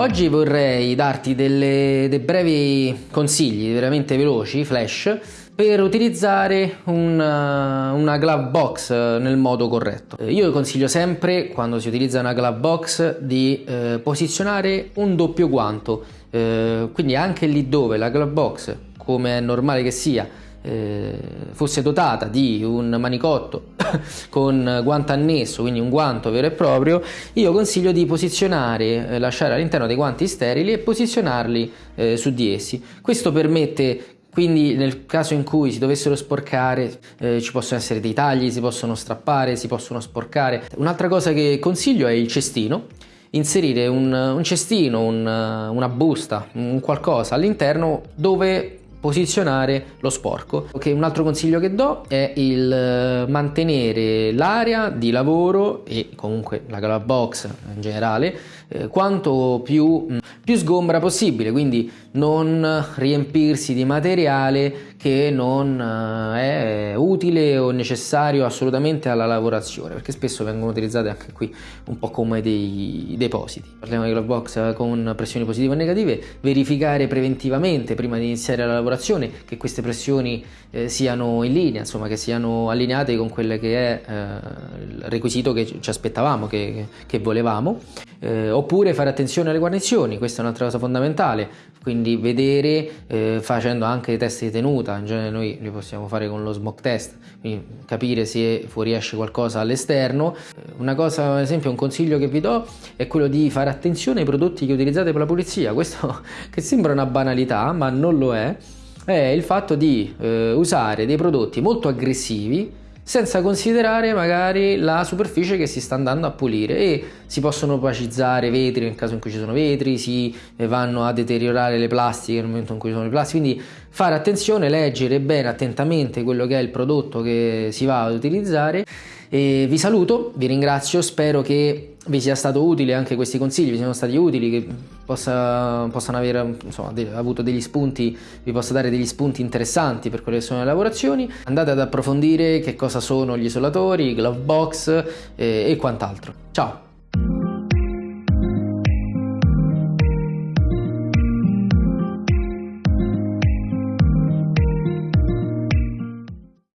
Oggi vorrei darti delle, dei brevi consigli veramente veloci, flash, per utilizzare una, una glove box nel modo corretto. Io consiglio sempre, quando si utilizza una glove box, di eh, posizionare un doppio guanto, eh, quindi anche lì dove la glove box, come è normale che sia, eh, fosse dotata di un manicotto con guanto annesso, quindi un guanto vero e proprio, io consiglio di posizionare, eh, lasciare all'interno dei guanti sterili e posizionarli eh, su di essi. Questo permette quindi nel caso in cui si dovessero sporcare eh, ci possono essere dei tagli, si possono strappare, si possono sporcare. Un'altra cosa che consiglio è il cestino, inserire un, un cestino, un, una busta, un qualcosa all'interno dove posizionare lo sporco. Okay, un altro consiglio che do è il eh, mantenere l'area di lavoro e comunque la glove box in generale eh, quanto più, mm, più sgombra possibile, quindi non riempirsi di materiale che non eh, è utile o necessario assolutamente alla lavorazione, perché spesso vengono utilizzate anche qui un po' come dei depositi. Parliamo di glove box con pressioni positive o negative, verificare preventivamente prima di iniziare la lavorazione che queste pressioni eh, siano in linea, insomma che siano allineate con quello che è eh, il requisito che ci aspettavamo, che, che volevamo eh, oppure fare attenzione alle guarnizioni, questa è un'altra cosa fondamentale, quindi vedere eh, facendo anche test di tenuta, in genere noi li possiamo fare con lo smoke test, quindi capire se fuoriesce qualcosa all'esterno. Eh, una cosa, ad esempio, un consiglio che vi do è quello di fare attenzione ai prodotti che utilizzate per la pulizia, questo che sembra una banalità ma non lo è, è il fatto di eh, usare dei prodotti molto aggressivi senza considerare magari la superficie che si sta andando a pulire. E si possono opacizzare vetri nel caso in cui ci sono vetri, si vanno a deteriorare le plastiche nel momento in cui ci sono le plastiche, quindi fare attenzione, leggere bene attentamente quello che è il prodotto che si va ad utilizzare e vi saluto, vi ringrazio, spero che vi sia stato utile anche questi consigli, vi siano stati utili, che possa, possano aver insomma, avuto degli spunti, vi possa dare degli spunti interessanti per quelle che sono le lavorazioni. Andate ad approfondire che cosa sono gli isolatori, i glove box eh, e quant'altro. Ciao!